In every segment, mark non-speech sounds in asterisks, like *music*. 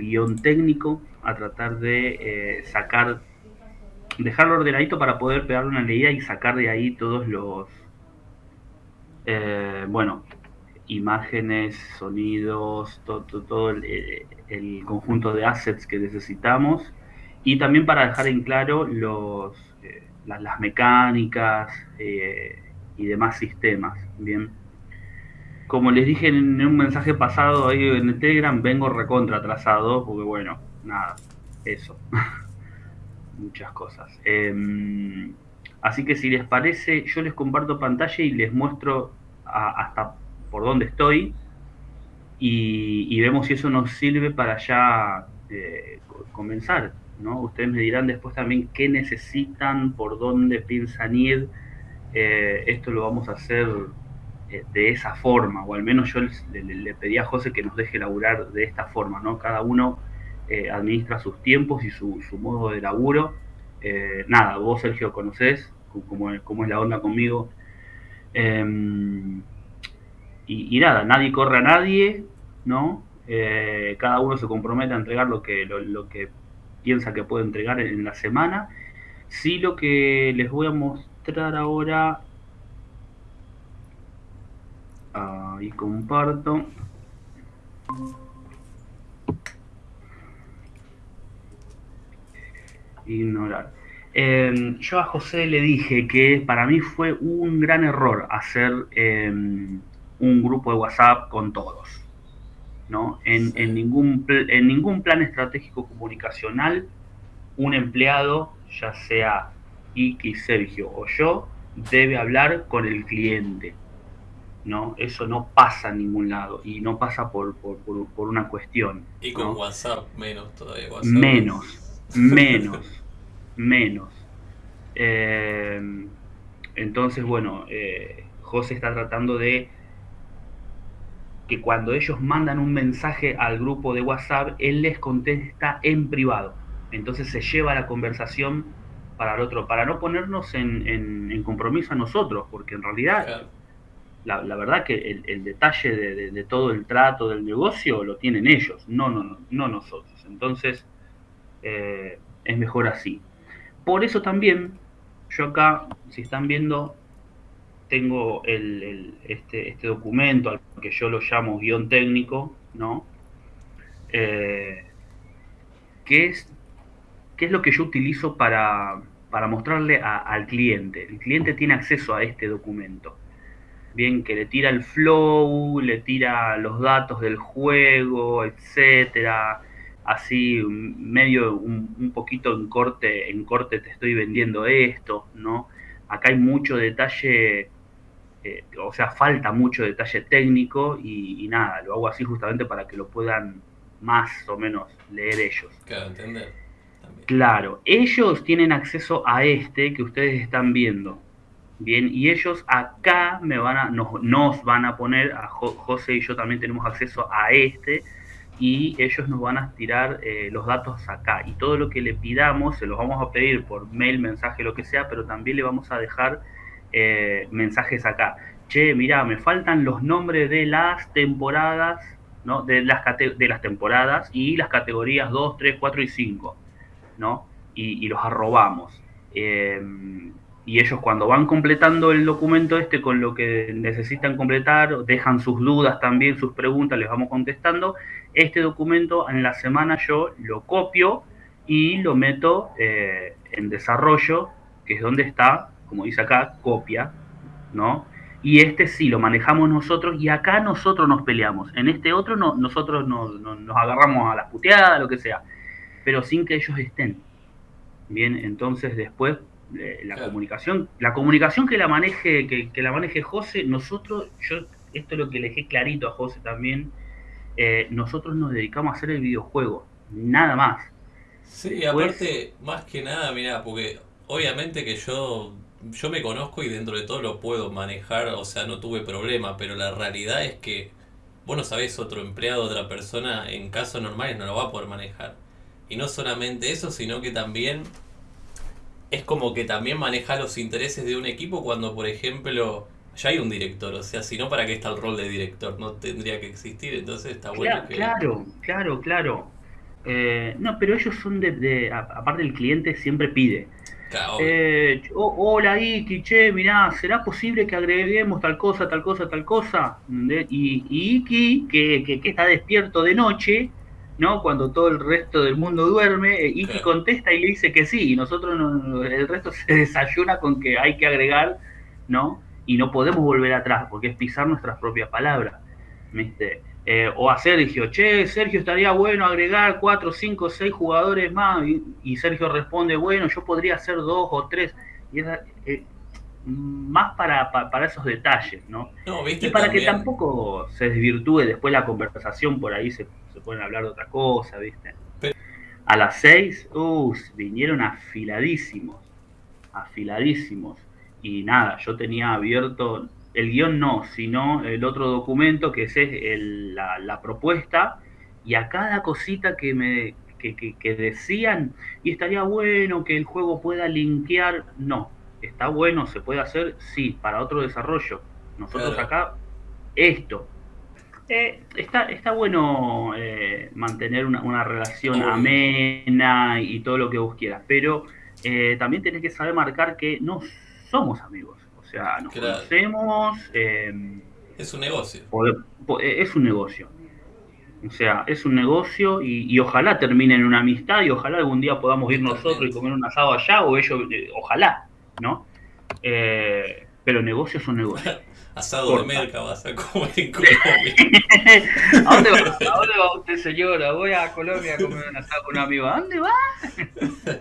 guion técnico, a tratar de eh, sacar, dejarlo ordenadito para poder pegar una leída y sacar de ahí todos los, eh, bueno, imágenes, sonidos, todo, el, conjunto de assets que necesitamos y también para dejar en claro los, las, mecánicas y demás sistemas, ¿bien? Como les dije en un mensaje pasado ahí en el Telegram, vengo recontra atrasado, porque bueno, nada, eso. *laughs* Muchas cosas. Em, así que si les parece, yo les comparto pantalla y les muestro hasta por dónde estoy y, vemos si eso nos sirve para ya eh, comenzar. ¿no? Ustedes me dirán después también qué necesitan, por dónde piensan ir. Eh, esto lo vamos a hacer de esa forma, o al menos yo le, pedí a José que nos deje laburar de esta forma, ¿no? Cada uno eh, administra sus tiempos y su, modo de laburo. Eh, nada, vos Sergio conocés cómo, es la onda conmigo. Em, y, nada, nadie corre a nadie, ¿no? cada uno se compromete a entregar lo que, lo, que piensa que puede entregar en la semana. Sí, lo que les voy a mostrar ahora Ahí comparto. Ignorar. Em, yo a José le dije que para mí fue un gran error hacer em, un grupo de WhatsApp con todos. ¿no? En, ningún, en ningún plan estratégico comunicacional, un empleado, ya sea Iki, Sergio o yo, debe hablar con el cliente ¿no? Eso no pasa en ningún lado y no pasa por, por, una cuestión. Y con WhatsApp menos todavía. menos, *laughs* menos, menos. Eh, entonces, bueno, eh, José está tratando de que cuando ellos mandan un mensaje al grupo de WhatsApp, él les contesta en privado. Entonces se lleva la conversación para el otro, para no ponernos en, compromiso a nosotros, porque en realidad la, verdad que el, detalle de, todo el trato del negocio lo tienen ellos, no, no, no, nosotros. Entonces, eh, es mejor así. Por eso también, yo acá, si están viendo, tengo este, este, documento al que yo lo llamo guion técnico, ¿no? Eh, ¿qué, es, ¿Qué es lo que yo utilizo para, para mostrarle al cliente? El cliente tiene acceso a este documento bien que le tira el flow, le tira los datos del juego, etcétera, así medio un, poquito en corte, en corte te estoy vendiendo esto, ¿no? Acá hay mucho detalle, eh, o sea, falta mucho detalle técnico y, nada, lo hago así justamente para que lo puedan más o menos leer ellos. Claro, entender. Claro, ellos tienen acceso a este que ustedes están viendo. Bien, y ellos acá me van a, nos, van a poner, a José y yo también tenemos acceso a este, y ellos nos van a tirar eh, los datos acá. Y todo lo que le pidamos se los vamos a pedir por mail, mensaje, lo que sea, pero también le vamos a dejar eh, mensajes acá. Che, mira, me faltan los nombres de las temporadas, ¿no? De las, de las temporadas y las categorías 2, 3, 4 y 5, ¿no? Y, y los arrobamos. Eh, y ellos cuando van completando el documento este con lo que necesitan completar, dejan sus dudas también, sus preguntas, les vamos contestando. Este documento en la semana yo lo copio y lo meto eh, en desarrollo, que es donde está, como dice acá, copia, ¿no? Y este sí lo manejamos nosotros y acá nosotros nos peleamos. En este otro no, nosotros nos, agarramos a las puteadas, lo que sea, pero sin que ellos estén. Bien, entonces después eh, la comunicación, la comunicación que la maneje, que, la maneje José, nosotros, yo, esto es lo que le dejé clarito a José también, eh, nosotros nos dedicamos a hacer el videojuego, nada más. Sí, aparte, más que nada, mira, porque obviamente que yo, yo me conozco y dentro de todo lo puedo manejar, o sea, no tuve problema, pero la realidad es que vos no sabés otro empleado, otra persona, en casos normales no lo va a poder manejar. Y no solamente eso, sino que también es como que también maneja los intereses de un equipo cuando, por ejemplo, ya hay un director. O sea, si no, ¿para qué está el rol de director? No tendría que existir. Entonces está bueno claro, Claro, claro, claro. Eh, no, pero ellos son de, de, aparte el cliente siempre pide. Claro. Eh, oh, hola Iki, che, mirá, ¿será posible que agreguemos tal cosa, tal cosa, tal cosa? Y, y Iki, que, que- que está despierto de noche, ¿no? Cuando todo el resto del mundo duerme, eh, Iki Claro. contesta y le dice que sí, y nosotros no- el resto se *laughs* desayuna con que hay que agregar, ¿no? Y no podemos volver atrás, porque es pisar nuestras propias palabras, ¿viste? Eh, o a Sergio, che, Sergio, estaría bueno agregar cuatro, cinco, seis jugadores más. Y, y Sergio responde, bueno, yo podría hacer dos o tres. Y es eh, más para, para, para, esos detalles, ¿no? No, viste Y para también... que tampoco se desvirtúe después la conversación, por ahí se, se pueden hablar de otra cosa, ¿viste? Pero... A las seis, uh, vinieron afiladísimos, afiladísimos. Y nada, yo tenía abierto el guion no, sino el otro documento que es el, la, la, propuesta y a cada cosita que me que, que, que, decían y estaría bueno que el juego pueda linkear, no, está bueno, se puede hacer, sí, para otro desarrollo. Nosotros claro. acá, esto. Eh, está, está bueno eh, mantener una, una relación amena y todo lo que vos quieras, pero eh, también tenés que saber marcar que no somos amigos. O sea, nos Claro. conocemos, eh, Es un negocio. es un negocio. O sea, es un negocio y, y ojalá termine en una amistad y ojalá algún día podamos ir nosotros y comer un asado allá o ellos, eh, ojalá, ¿no? Eh, pero negocios son negocios. *laughs* Asado Corta. de merca vas a comer en Colombia. *laughs* ¿A dónde va? ¿A dónde va usted, señora? Voy a Colombia a comer un asado con un amigo. ¿A dónde va? *laughs*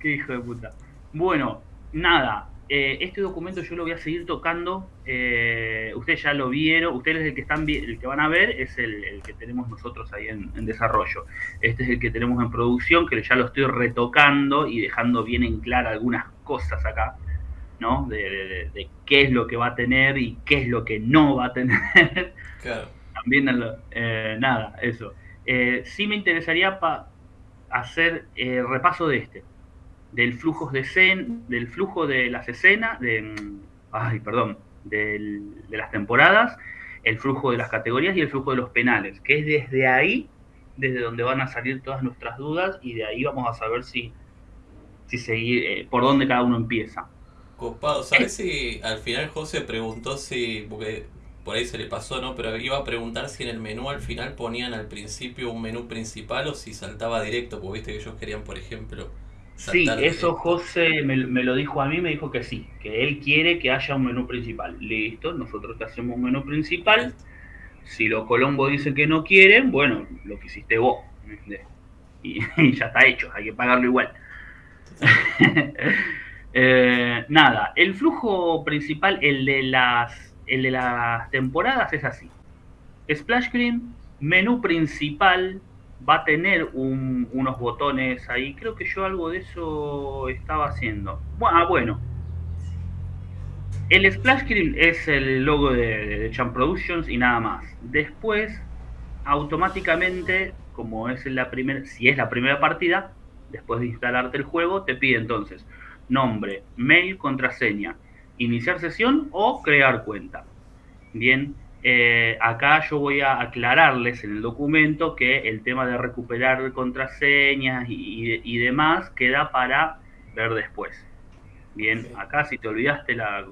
Qué hijo de puta. Bueno, nada. Eh, este documento yo lo voy a seguir tocando. eh, ustedes ya lo vieron. Ustedes el que están el que van a ver es el, el que tenemos nosotros ahí en, en desarrollo. Este es el que tenemos en producción, que ya lo estoy retocando y dejando bien en clara algunas cosas acá. ¿no? De, de- de- de qué es lo que va a tener y qué es lo que no va a tener. Claro. *laughs* También eh, nada, eso. Eh, sí me interesaría pa- hacer repaso de este, del flujo de escen, del flujo de las escenas, de, mm, ay, perdón, del- de las temporadas, el flujo de las categorías y el flujo de los penales, que es desde ahí, desde donde van a salir todas nuestras dudas y de ahí vamos a saber si, si seguir, eh, por dónde cada uno empieza. Copado, ¿sabes si al final José preguntó si, porque por ahí se le pasó, ¿no? Pero iba a preguntar si en el menú al final ponían al principio un menú principal o si saltaba directo, porque viste que ellos querían, por ejemplo, Sí, eso. José me, me lo dijo a mí, me dijo que sí, que él quiere que haya un menú principal. Listo, nosotros te hacemos un menú principal. Si los Colombo dicen que no quieren, bueno, lo que hiciste vos. *laughs* y ya está hecho, hay que pagarlo igual. *laughs* Eh, nada, el flujo principal, el de las, el de las temporadas es así. Splash Screen, menú principal, va a tener un- unos botones ahí. Creo que yo algo de eso estaba haciendo. Bueno, ah, bueno. El Splash Screen es el logo de, de Champ Productions y nada más. Después, automáticamente, como es la primera, si es la primera partida, después de instalarte el juego, te pide entonces nombre, mail, contraseña, iniciar sesión o crear cuenta. Bien, eh, acá yo voy a aclararles en el documento que el tema de recuperar contraseñas y, y- y demás queda para ver después. Bien, acá si te olvidaste la,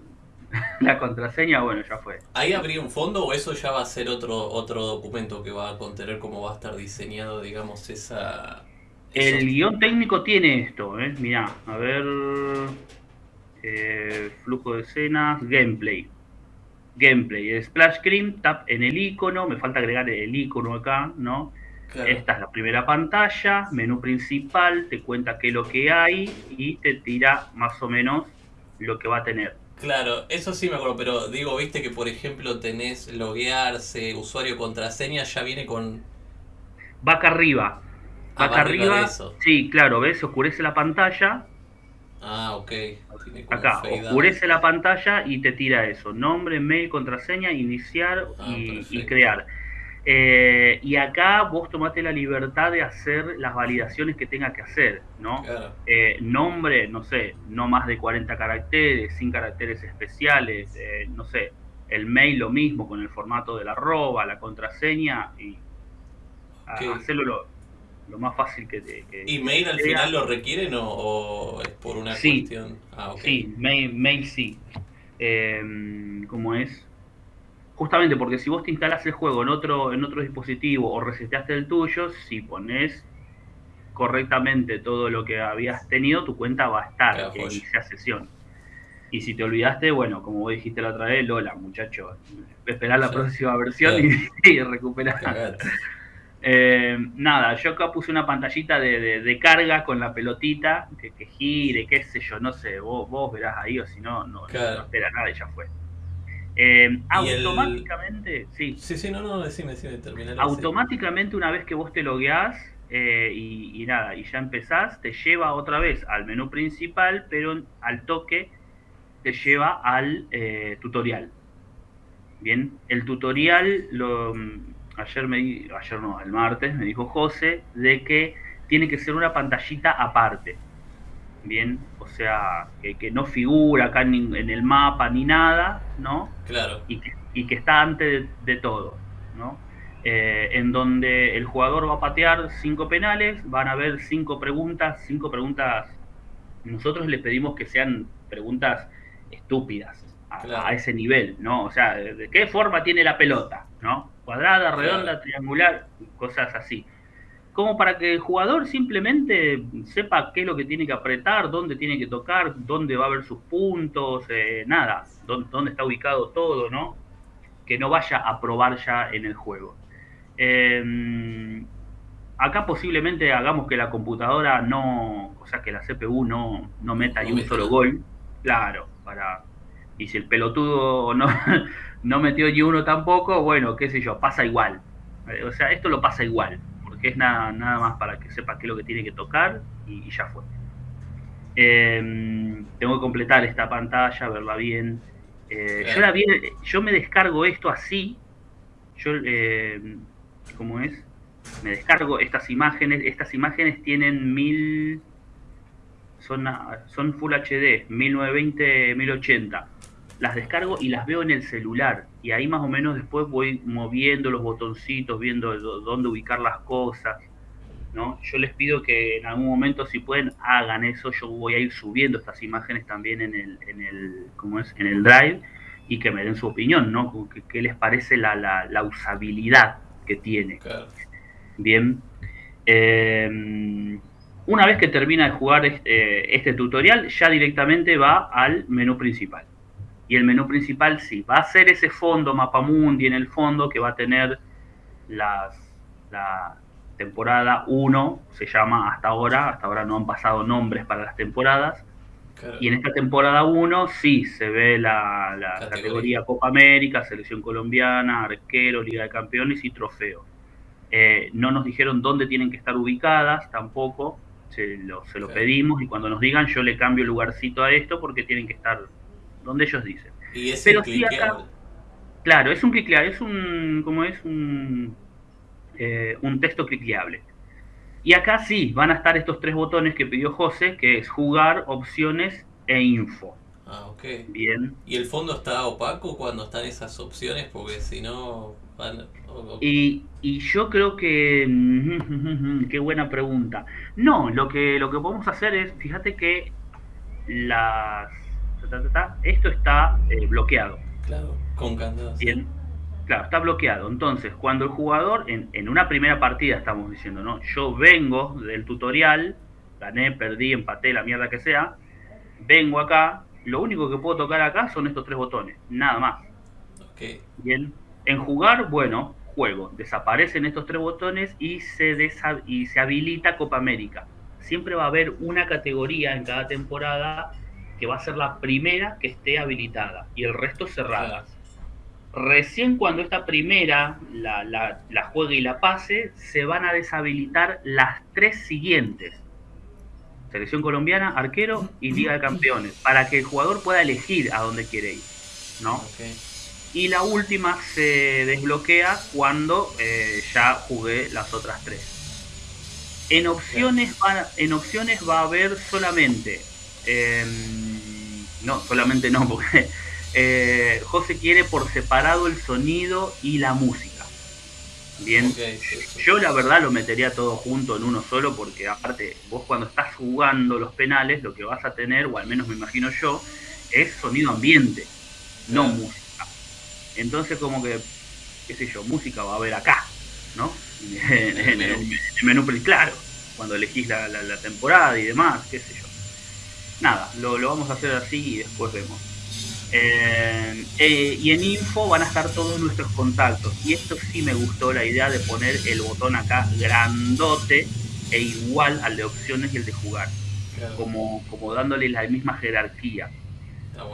*laughs* la contraseña, bueno, ya fue. ¿Ahí habría un fondo o eso ya va a ser otro otro documento que va a contener cómo va a estar diseñado, digamos, esa... El guion técnico tiene esto, ¿eh? Mirá, a ver. eh, flujo de escenas, gameplay. Gameplay, splash screen, tap en el icono, me falta agregar el icono acá, ¿no? Claro. Esta es la primera pantalla, menú principal, te cuenta qué es lo que hay y te tira más o menos lo que va a tener. Claro, eso sí me acuerdo, pero digo, viste que por ejemplo tenés loguearse, usuario, contraseña, ya viene con... Va acá arriba. Va Ah, acá va arriba eso. Sí, claro, ves, oscurece la pantalla. Ah, ok. Tiene como Acá, oscurece la pantalla y te tira eso. Nombre, mail, contraseña, iniciar Ah, y, crear. Eh, y acá vos tomate la libertad de hacer las validaciones que tenga que hacer, ¿no? Claro. Eh, nombre, no sé, no más de 40 caracteres, sin caracteres especiales, eh, no sé, el mail lo mismo con el formato de la arroba, la contraseña y a- Ok. hacerlo lo, más fácil que te... Que, ¿Y mail al final lo requieren o, es por una cuestión? Ah, Sí, mail, mail sí. Eh, ¿Cómo es? Justamente porque si vos te instalas el juego en otro, en otro dispositivo o reseteaste el tuyo, si pones correctamente todo lo que habías tenido, tu cuenta va a estar que inicia sesión. Y si te olvidaste, bueno, como vos dijiste la otra vez, Lola, muchacho, esperar la próxima versión y, *laughs* recuperar. Eh, nada, yo acá puse una pantallita de, carga con la pelotita, que, gire, qué sé yo, no sé, vos, vos verás ahí o si no, no, espera nada y ya fue. Eh, automáticamente, sí. Sí, sí, no, no, decime, decime, terminar. Automáticamente una vez que vos te logueás eh, y, nada, y ya empezás, te lleva otra vez al menú principal, pero al toque te lleva al tutorial. Bien, el tutorial, lo, ayer me ayer no, el martes me dijo José de que tiene que ser una pantallita aparte. Bien, o sea, que, no figura acá en, el mapa ni nada, ¿no? Claro. Y que, está antes de, todo, ¿no? Eh, en donde el jugador va a patear cinco penales, van a haber cinco preguntas, cinco preguntas. Nosotros le pedimos que sean preguntas estúpidas a, ese nivel, ¿no? O sea, ¿de qué forma tiene la pelota? ¿No? Cuadrada, redonda, triangular, cosas así. Como para que el jugador simplemente sepa qué es lo que tiene que apretar, dónde tiene que tocar, dónde va a haber sus puntos, eh, nada, dónde, está ubicado todo, ¿no? Que no vaya a probar ya en el juego. Em, acá posiblemente hagamos que la computadora no, o sea, que la CPU no, no meta ni un solo gol. Claro, para y si el pelotudo no, no metió ni uno tampoco, bueno, qué sé yo, pasa igual. Eh, o sea, esto lo pasa igual, porque es nada, nada más para que sepa qué es lo que tiene que tocar y, ya fue. Em, tengo que completar esta pantalla, verla bien. Eh, yo, la yo me descargo esto así. Yo, eh, ¿cómo es? Me descargo estas imágenes. Estas imágenes tienen mil son, son Full HD, 1920, 1080. Las descargo y las veo en el celular. Y ahí más o menos después voy moviendo los botoncitos, viendo dónde ubicar las cosas. ¿no? Yo les pido que en algún momento, si pueden, hagan eso. Yo voy a ir subiendo estas imágenes también en el, en el, ¿cómo es? En el Drive y que me den su opinión, ¿no? ¿Qué, les parece la, la, usabilidad que tiene? Bien. Eh, una vez que termina de jugar este, este, tutorial, ya directamente va al menú principal. Y el menú principal sí, va a ser ese fondo Mapamundi en el fondo que va a tener las, la temporada 1, se llama hasta ahora, hasta ahora no han pasado nombres para las temporadas. Y en esta temporada 1 sí se ve la, categoría. Copa América, Selección Colombiana, Arquero, Liga de Campeones y Trofeo. Eh, no nos dijeron dónde tienen que estar ubicadas tampoco, se lo, se lo pedimos y cuando nos digan yo le cambio el lugarcito a esto porque tienen que estar donde ellos dicen. ¿Y es Pero sí acá, claro, es un clicleable, es un, como es un, eh, un texto clicleable. Y acá sí, van a estar estos tres botones que pidió José, que es jugar, opciones e info. Ah, ok. Bien. ¿Y el fondo está opaco cuando están esas opciones? Porque si no... Y, y, yo creo que... *laughs* Qué buena pregunta. No, lo que, lo que podemos hacer es, fíjate que las... Esto está eh, bloqueado. Claro, con candado. Bien. Claro, está bloqueado. Entonces, cuando el jugador, en, en una primera partida estamos diciendo, ¿no? Yo vengo del tutorial, gané, perdí, empaté, la mierda que sea, vengo acá, lo único que puedo tocar acá son estos tres botones, nada más. Okay. Bien, en jugar, bueno, juego, desaparecen estos tres botones y se, y se habilita Copa América. Siempre va a haber una categoría en cada temporada que va a ser la primera que esté habilitada y el resto cerradas. Recién cuando esta primera la, la, la juegue y la pase, se van a deshabilitar las tres siguientes selección colombiana, arquero y Liga de Campeones, para que el jugador pueda elegir a dónde quiere ir, ¿no? Y la última se desbloquea cuando eh, ya jugué las otras tres. En opciones, va, en opciones va a haber solamente, em, no, solamente no, porque eh, José quiere por separado el sonido y la música. Bien, yo la verdad lo metería todo junto en uno solo porque aparte vos cuando estás jugando los penales lo que vas a tener, o al menos me imagino yo, es sonido ambiente, no música. Entonces como que, qué sé yo, música va a haber acá, ¿no? En, el, *laughs* menú, claro, cuando elegís la, temporada y demás, qué sé yo. Nada, lo, lo vamos a hacer así y después vemos. Eh, eh, y en info van a estar todos nuestros contactos. Y esto sí me gustó la idea de poner el botón acá grandote e igual al de opciones y el de jugar. Como, como dándole la misma jerarquía.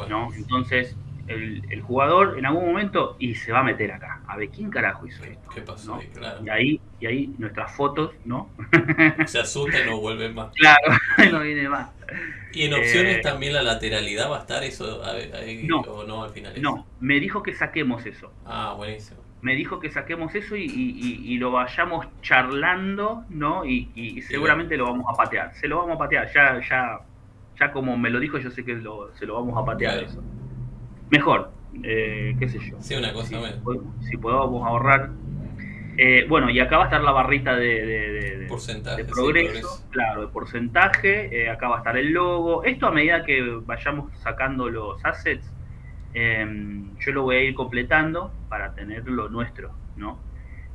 ¿no? Entonces, el, jugador en algún momento y se va a meter acá. A ver, ¿quién carajo hizo esto? ¿Qué pasó Y ahí, y ahí nuestras fotos, ¿no? Se asusta y no vuelven más. *laughs* Claro, *laughs* no viene más. ¿Y en opciones eh, también la lateralidad va a estar eso? no, ¿O no al final? No, me dijo que saquemos eso. Ah, buenísimo. Me dijo que saquemos eso y, lo vayamos charlando, ¿no? Y, seguramente lo vamos a patear. Se lo vamos a patear. Ya, ya, ya como me lo dijo, yo sé que se lo vamos a patear eso mejor, eh, qué sé yo. Sí, una cosa si, si podemos ahorrar. Eh, bueno, y acá va a estar la barrita de, de, porcentaje, progreso, claro, de porcentaje. Eh, acá va a estar el logo. Esto a medida que vayamos sacando los assets, em, yo lo voy a ir completando para tener lo nuestro, ¿no?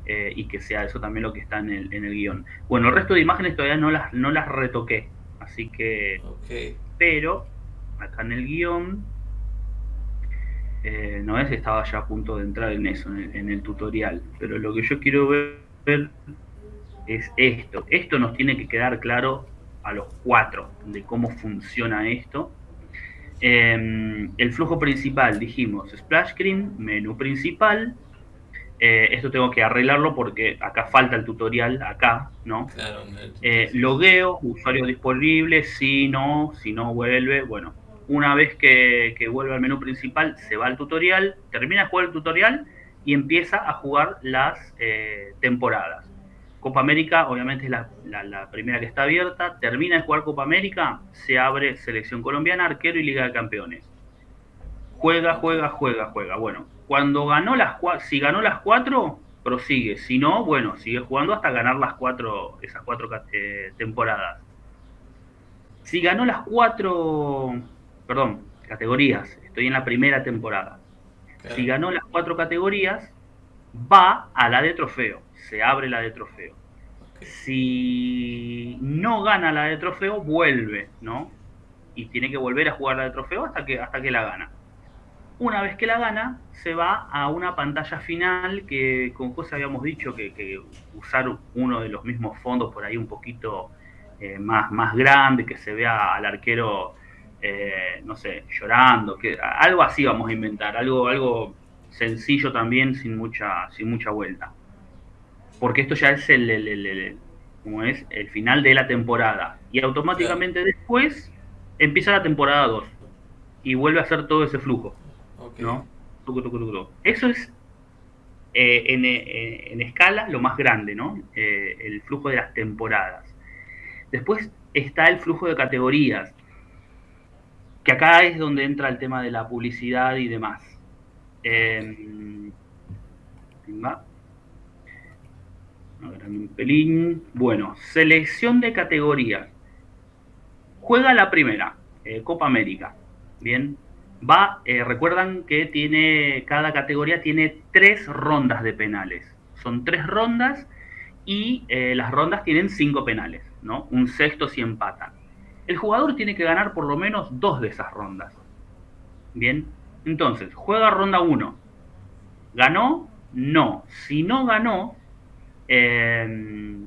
y que sea eso también lo que está en el, en el guion. Bueno, el resto de imágenes todavía no las, no las retoqué, así que... Pero acá en el guion eh, no es estaba ya a punto de entrar en eso, en el, tutorial, pero lo que yo quiero ver, es esto. Esto nos tiene que quedar claro a los cuatro de cómo funciona esto. Em, el flujo principal, dijimos, splash screen, menú principal. Eh, esto tengo que arreglarlo porque acá falta el tutorial, acá, ¿no? Eh, logueo, usuario disponible, si no, si no vuelve, bueno, una vez que, vuelve al menú principal, se va al tutorial, termina de jugar el tutorial y empieza a jugar las eh, temporadas. Copa América, obviamente, es la, primera que está abierta. Termina de jugar Copa América, se abre Selección Colombiana, Arquero y Liga de Campeones. Juega, juega, juega, juega. Bueno, cuando ganó las si ganó las cuatro, prosigue. Si no, bueno, sigue jugando hasta ganar las cuatro, esas cuatro eh, temporadas. Si ganó las cuatro perdón, categorías. Estoy en la primera temporada. Si ganó las cuatro categorías, va a la de trofeo. Se abre la de trofeo. Si no gana la de trofeo, vuelve, ¿no? Y tiene que volver a jugar la de trofeo hasta que, hasta que la gana. Una vez que la gana, se va a una pantalla final que con José habíamos dicho que, usar uno de los mismos fondos por ahí un poquito eh, más, más grande, que se vea al arquero eh, no sé, llorando, que algo así vamos a inventar, algo, algo sencillo también, sin mucha, sin mucha vuelta. Porque esto ya es el, como es, el final de la temporada. Y automáticamente después empieza la temporada 2 y vuelve a hacer todo ese flujo. ¿no? Eso es eh, eh, en, escala lo más grande, ¿no? el flujo de las temporadas. Después está el flujo de categorías, que acá es donde entra el tema de la publicidad y demás. Eh, un pelín. Bueno, selección de categorías. Juega la primera, eh, Copa América. Bien. Va, eh, recuerdan que tiene, cada categoría tiene tres rondas de penales. Son tres rondas y eh, las rondas tienen cinco penales, ¿no? Un sexto si empatan el jugador tiene que ganar por lo menos dos de esas rondas. Bien, entonces, juega ronda 1. ¿Ganó? No. Si no ganó, em,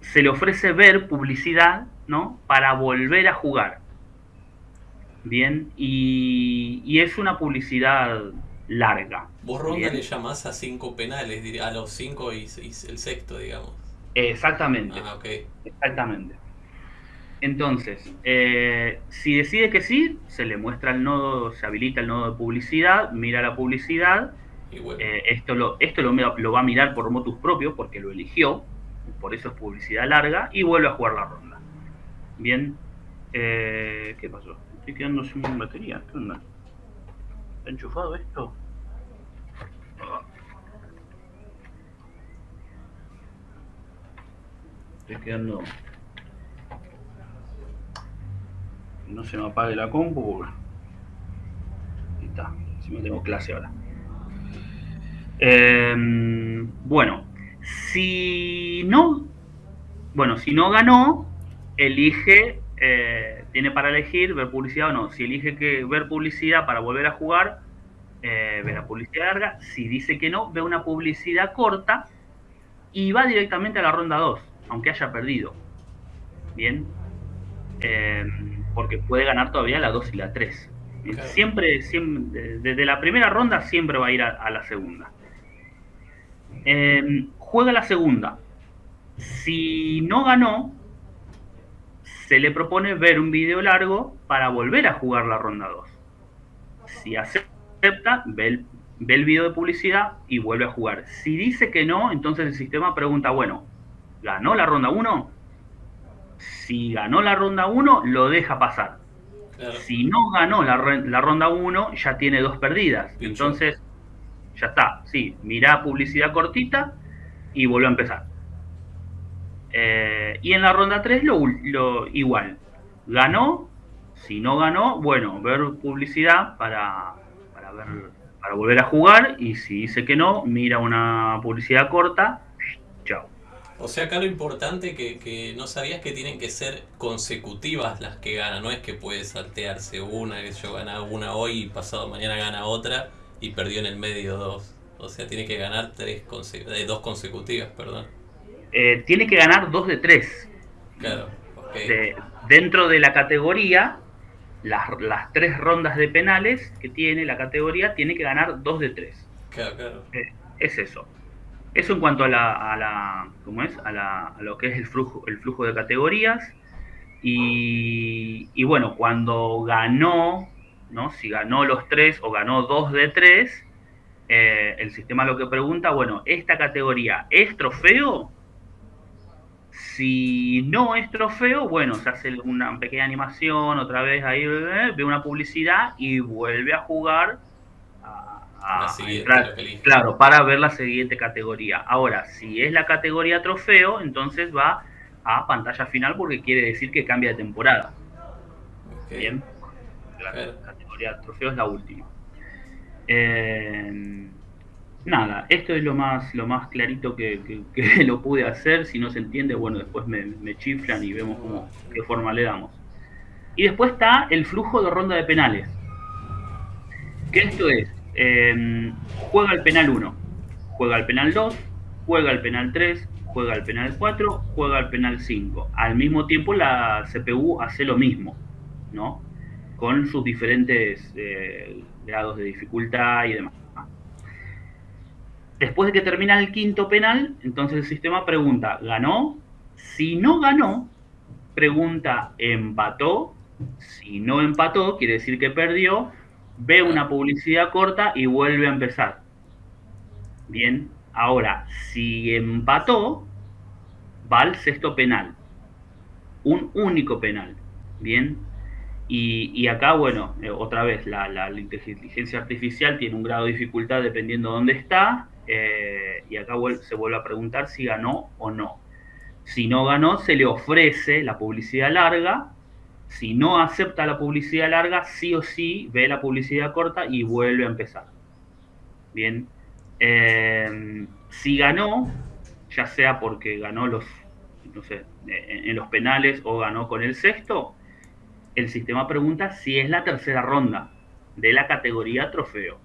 se le ofrece ver publicidad, ¿no? Para volver a jugar. Bien, y, es una publicidad larga. Vos ronda le llamás a cinco penales, a los cinco y, el sexto, digamos. Exactamente. Ah, Exactamente. Entonces, eh, si decide que sí, se le muestra el nodo, se habilita el nodo de publicidad, mira la publicidad. Eh, esto lo, esto lo, va a mirar por motus propio porque lo eligió, por eso es publicidad larga, y vuelve a jugar la ronda. Bien, eh, ¿qué pasó? Estoy quedando sin batería. ¿Qué onda? ¿Está enchufado esto? Estoy quedando. No se me apague la compu. Está. Si no tengo clase ahora. Em, bueno, si no. Bueno, si no ganó, elige. Eh, tiene para elegir ver publicidad o no. Si elige que ver publicidad para volver a jugar, eh, ve la publicidad larga. Si dice que no, ve una publicidad corta y va directamente a la ronda 2, aunque haya perdido. Bien. Eh, porque puede ganar todavía la 2 y la 3. Siempre, siempre, desde la primera ronda siempre va a ir a, la segunda. Eh, juega la segunda. Si no ganó, se le propone ver un video largo para volver a jugar la ronda 2. Si acepta, ve el, ve el video de publicidad y vuelve a jugar. Si dice que no, entonces el sistema pregunta, bueno, ¿ganó la ronda 1? Si ganó la ronda 1, lo deja pasar. Si no ganó la, ronda 1, ya tiene dos perdidas. Entonces, ya está. Sí, mira publicidad cortita y vuelve a empezar. Eh, y en la ronda 3 lo, lo, igual. Ganó, si no ganó, bueno, ver publicidad para, para ver para volver a jugar y si dice que no, mira una publicidad corta. O sea, acá lo importante que, que no sabías que tienen que ser consecutivas las que ganan, no es que puede saltearse una, que yo gana una hoy y pasado mañana gana otra y perdió en el medio dos. O sea, tiene que ganar tres de eh, dos consecutivas, perdón. Eh, tiene que ganar dos de tres. Claro, dentro de la categoría las, tres rondas de penales que tiene la categoría, tiene que ganar dos de tres. Claro, claro. Eh, es eso. Eso en cuanto a la, a la ¿cómo es? A, lo que es el flujo, el flujo de categorías. Y, bueno, cuando ganó, ¿no? Si ganó los tres o ganó dos de tres, eh, el sistema lo que pregunta, bueno, ¿esta categoría es trofeo? Si no es trofeo, bueno, se hace una pequeña animación, otra vez ahí ve una publicidad y vuelve a jugar claro, para ver la siguiente categoría. Ahora, si es la categoría trofeo, entonces va a pantalla final porque quiere decir que cambia de temporada. Bien. La categoría trofeo es la última. Eh, nada, esto es lo más, lo más clarito que, *laughs* lo pude hacer. Si no se entiende, bueno, después me, chiflan y vemos cómo, qué forma le damos. Y después está el flujo de ronda de penales. Que esto es, em, juega el penal 1, juega el penal 2, juega el penal 3, juega el penal 4, juega el penal 5. Al mismo tiempo la CPU hace lo mismo, ¿no? Con sus diferentes eh, grados de dificultad y demás. Después de que termina el quinto penal, entonces el sistema pregunta, ¿ganó? Si no ganó, pregunta, ¿empató? Si no empató, quiere decir que perdió, ve una publicidad corta y vuelve a empezar. Bien, ahora, si empató, va al sexto penal. Un único penal. Bien, y, acá, bueno, eh, otra vez, la, la, inteligencia artificial tiene un grado de dificultad dependiendo de dónde está, eh, y acá se vuelve a preguntar si ganó o no. Si no ganó, se le ofrece la publicidad larga. Si no acepta la publicidad larga, sí o sí ve la publicidad corta y vuelve a empezar. Bien. Eh, si ganó, ya sea porque ganó los, en los penales o ganó con el sexto, el sistema pregunta si es la tercera ronda de la categoría trofeo.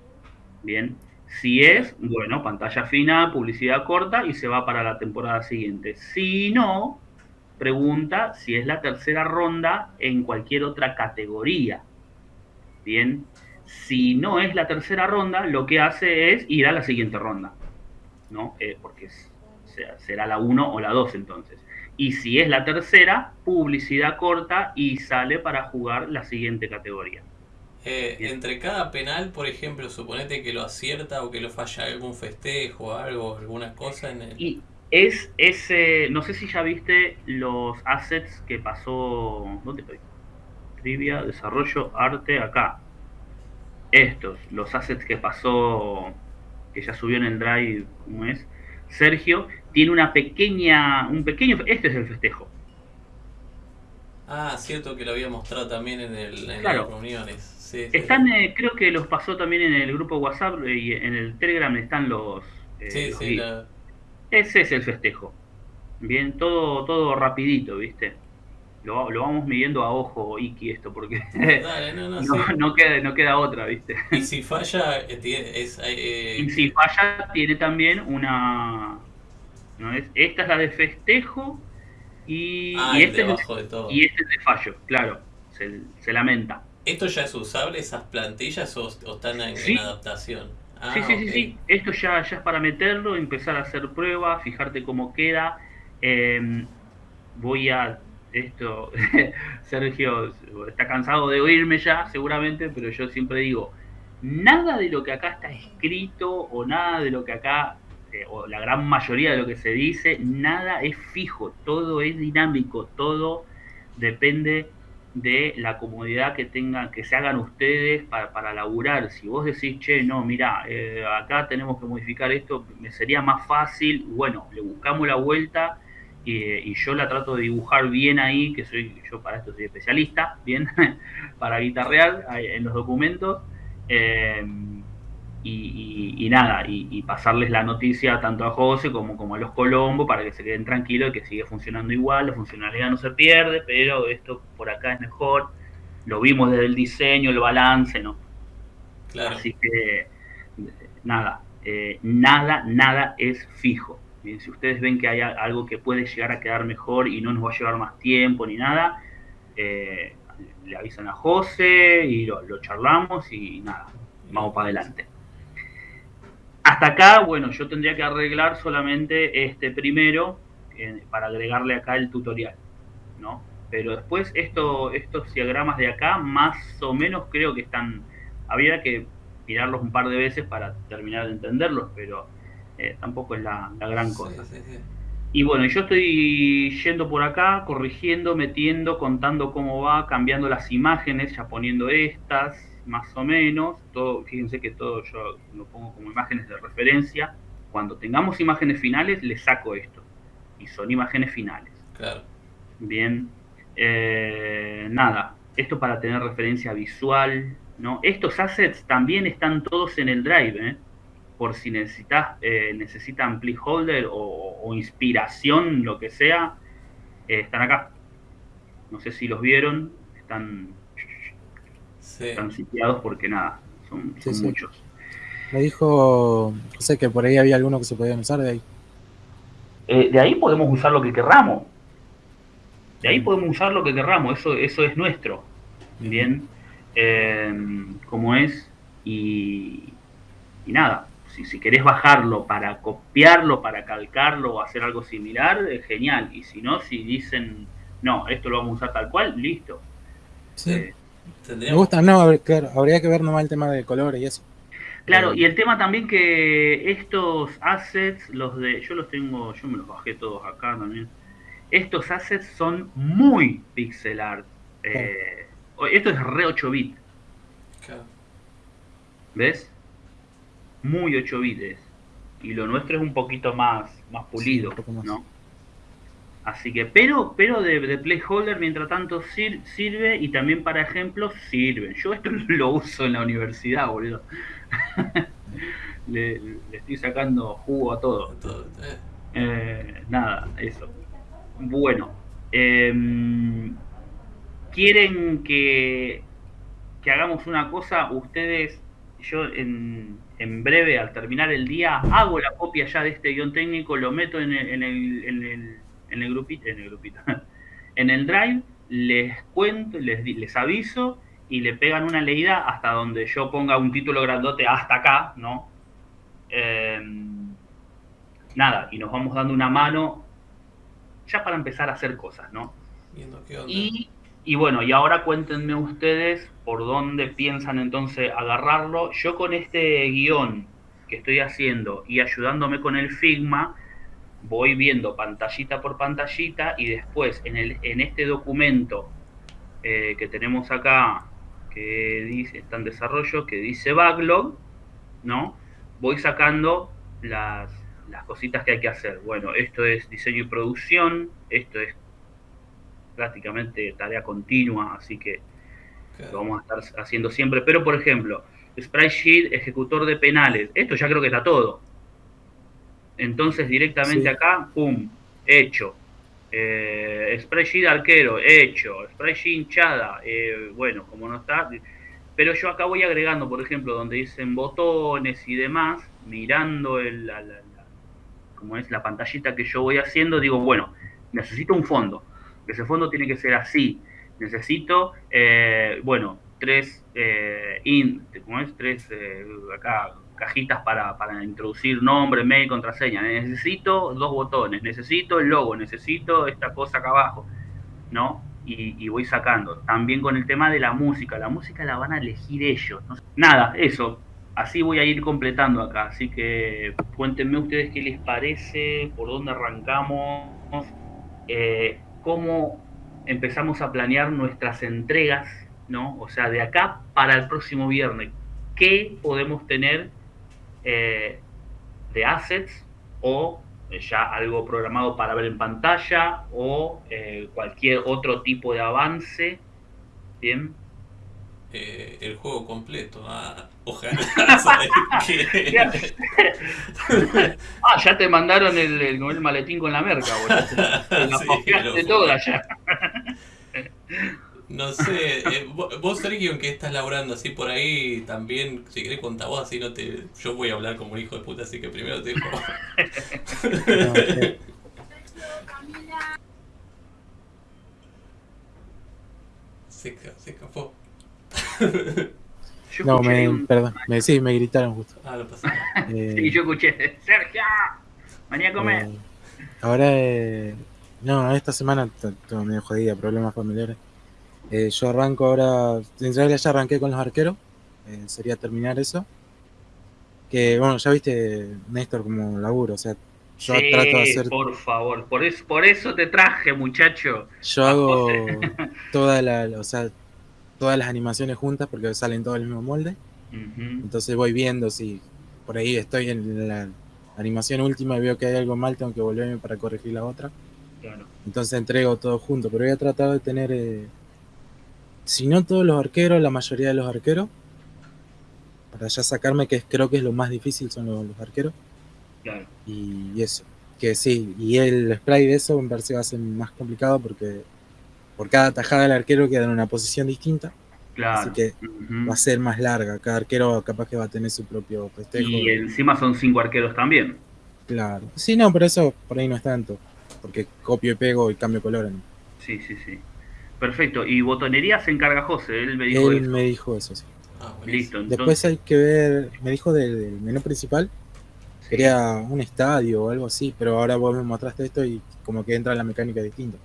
Bien. Si es, bueno, pantalla fina, publicidad corta y se va para la temporada siguiente. Si no, pregunta si es la tercera ronda en cualquier otra categoría. Bien, si no es la tercera ronda, lo que hace es ir a la siguiente ronda, ¿no? Eh, porque será la 1 o la 2 entonces. Y si es la tercera, publicidad corta y sale para jugar la siguiente categoría. Eh, entre cada penal, por ejemplo, suponete que lo acierta o que lo falla algún festejo, algo, alguna cosa en el... Y es ese, no sé si ya viste los assets que pasó, ¿dónde estoy? Trivia, desarrollo, arte, acá. Estos, los assets que pasó, que ya subió en el drive, ¿cómo es? Sergio, tiene una pequeña, un pequeño, este es el festejo. Ah, cierto que lo había mostrado también en, el, en las reuniones. están, eh, creo que los pasó también en el grupo WhatsApp y en el Telegram están los... Eh, sí, sí, Ese es el festejo. Bien, todo, todo rapidito, ¿viste? Lo, vamos midiendo a ojo, Iki, esto, porque *laughs* *laughs* no, queda, no queda otra, ¿viste? Y si falla, eh, es, y si falla, tiene también una... ¿no es? Esta es la de festejo y, ah, este, es de, todo. y este es de fallo, claro, se, lamenta. ¿Esto ya es usable, esas plantillas, o, están en, adaptación? Ah, sí, sí, sí, sí, esto ya, ya es para meterlo, empezar a hacer pruebas, fijarte cómo queda. Em, voy a esto, *laughs* Sergio está cansado de oírme ya, seguramente, pero yo siempre digo, nada de lo que acá está escrito o nada de lo que acá este, o la gran mayoría de lo que se dice, nada es fijo, todo es dinámico, todo depende de la comodidad que tengan, que se hagan ustedes para, para laburar. Si vos decís, che, no, mira, eh, acá tenemos que modificar esto, me sería más fácil, bueno, le buscamos la vuelta y, yo la trato de dibujar bien ahí, que soy, yo para esto soy especialista, bien, *laughs* para guitarrear en los documentos. Eh, y, nada, y, pasarles la noticia tanto a José como, como a los Colombo para que se queden tranquilos y que sigue funcionando igual, la funcionalidad no se pierde, pero esto por acá es mejor, lo vimos desde el diseño, el balance, ¿no? Claro. Así que nada, eh, nada, nada es fijo. si ustedes ven que hay algo que puede llegar a quedar mejor y no nos va a llevar más tiempo ni nada, eh, le avisan a José y lo charlamos y nada, vamos para adelante. Hasta acá, bueno, yo tendría que arreglar solamente este primero eh, para agregarle acá el tutorial, ¿no? Pero después esto, estos diagramas de acá, más o menos creo que están, habría que mirarlos un par de veces para terminar de entenderlos, pero eh, tampoco es la, gran cosa. Y bueno, yo estoy yendo por acá, corrigiendo, metiendo, contando cómo va, cambiando las imágenes, ya poniendo estas, más o menos, todo, fíjense que todo yo lo pongo como imágenes de referencia. Cuando tengamos imágenes finales, le saco esto. Y son imágenes finales. Claro. Bien. Eh, nada, esto para tener referencia visual. ¿no? Estos assets también están todos en el drive, ¿eh? por si necesitas, eh, necesitan placeholder o, o, inspiración, lo que sea, están acá. No sé si los vieron, están están sitiados porque nada, son, muchos. Me dijo sé que por ahí había alguno que se podían usar de ahí. Eh, de ahí podemos usar lo que querramos. De ahí podemos usar lo que querramos, eso, eso es nuestro. Bien, eh, como es, y, nada, si, si, querés bajarlo para copiarlo, para calcarlo o hacer algo similar, es genial. Y si no, si dicen, no, esto lo vamos a usar tal cual, listo. Sí. Eh, me gusta, no, claro, habría que ver nomás el tema de colores y eso. Claro, y el tema también que estos assets, los de, yo los tengo, yo me los bajé todos acá también. Estos assets son muy pixel art. Eh, esto es re 8 bit. ¿Ves? Muy 8 bits. Y lo nuestro es un poquito más, más pulido, ¿no? Así que, pero, pero de, de playholder, mientras tanto, sirve y también para ejemplos sirve. Yo esto *laughs* lo uso en la universidad, boludo. *laughs* le, estoy sacando jugo a todo. Eh, nada, eso. Bueno, em, ¿quieren que, que hagamos una cosa? Ustedes, yo en, en breve, al terminar el día, hago la copia ya de este guion técnico, lo meto en en el en el grupito, en el grupito, *laughs* en el drive, les cuento, les, les aviso y le pegan una leída hasta donde yo ponga un título grandote hasta acá, ¿no? Em, nada, y nos vamos dando una mano ya para empezar a hacer cosas, ¿no? Y, y bueno, y ahora cuéntenme ustedes por dónde piensan entonces agarrarlo. Yo con este guion que estoy haciendo y ayudándome con el Figma, voy viendo pantallita por pantallita y después en, el, en este documento eh, que tenemos acá, que dice, está en desarrollo, que dice backlog, ¿no? Voy sacando las, las cositas que hay que hacer. Bueno, esto es diseño y producción, esto es prácticamente tarea continua, así que lo vamos a estar haciendo siempre. Pero, por ejemplo, Sprite ejecutor de penales, esto ya creo que está todo. Entonces, directamente acá, pum, hecho. Eh, Sprite arquero, hecho. Sprite hinchada, eh, bueno, como no está. Pero yo acá voy agregando, por ejemplo, donde dicen botones y demás, mirando el, la, como es la pantallita que yo voy haciendo, digo, bueno, necesito un fondo. Ese fondo tiene que ser así. Necesito, eh, bueno, tres, eh, in, ¿cómo es? Tres acá, cajitas para, para, introducir nombre, mail, contraseña. Necesito dos botones, necesito el logo, necesito esta cosa acá abajo, ¿no? Y, voy sacando. También con el tema de la música. La música la van a elegir ellos. Nada, eso así voy a ir completando acá. Así que cuéntenme ustedes qué les parece, por dónde arrancamos, eh, cómo empezamos a planear nuestras entregas, ¿no? O sea, de acá para el próximo viernes, ¿qué podemos tener eh, de assets o ya algo programado para ver en pantalla o eh, cualquier otro tipo de avance? Bien. el juego completo. Ah, Ojalá. *laughs* ah, ya te mandaron el, el, maletín con la merca, boludo. *laughs* La de toda ya. *laughs* No sé, eh, vos, Sergio, que estás laburando así por ahí, también, si querés vos, así no te... Yo voy a hablar como un hijo de puta, así que primero te dejo. *laughs* se, se escapó no, me, perdón, me, sí, me gritaron justo. Ah, lo pasé. Eh, sí, yo escuché, Sergio, venía a comer. Eh, ahora, eh, no, esta semana todo medio jodida, problemas familiares. Eh, yo arranco ahora, en realidad ya arranqué con los arqueros, eh, sería terminar eso. Que bueno, ya viste, Néstor, como laburo, o sea, yo trato de hacer. Por favor, por eso, por eso te traje, muchacho. Yo hago *laughs* toda la, o sea, todas las animaciones juntas porque salen todos el mismo molde. Entonces voy viendo si por ahí estoy en la animación última y veo que hay algo mal, tengo que volverme para corregir la otra. Entonces entrego todo junto, pero voy a tratar de tener, eh, si no todos los arqueros, la mayoría de los arqueros, para ya sacarme que creo que es lo más difícil son los, arqueros. Y, eso, que sí, y el spray de eso me parece que va a ser más complicado porque por cada tajada del arquero queda en una posición distinta. Claro. Así que va a ser más larga. Cada arquero capaz que va a tener su propio festejo. Y encima son cinco arqueros también. Claro. Sí, no, pero eso por ahí no es tanto. Porque copio y pego y cambio color. Sí, sí, sí. Perfecto. Y botonería se encarga José. Él me dijo Él me dijo eso, sí. Ah, Listo. Entonces... Después hay que ver. Me dijo del, menú principal. Quería un estadio o algo así. Pero ahora vos me mostraste esto y como que entra la mecánica distinta.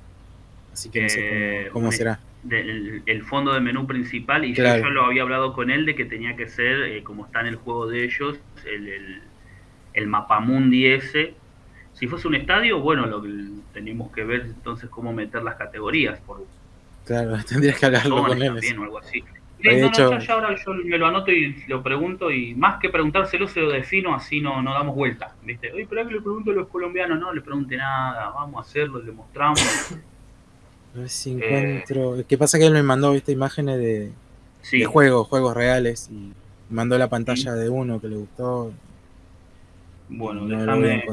Así que no sé cómo, será. el fondo de menú principal, y yo, lo había hablado con él de que tenía que ser, eh, como está en el juego de ellos, el, el, el mapamundi ese. Si fuese un estadio, bueno, lo que tenemos que ver entonces cómo meter las categorías. Por, claro, *laughs* tendrías que hablarlo con él. o algo así. no, ya, ahora yo me lo anoto y lo pregunto y más que preguntárselo se lo defino, así no, no damos vuelta. ¿viste? Oye, pero que le pregunto a los colombianos, no le pregunte nada, vamos a hacerlo, le mostramos. *coughs* A ver si encuentro. ¿Qué pasa que él me mandó esta imágenes de, juegos, juegos reales y mandó la pantalla de uno que le gustó. Bueno, déjame.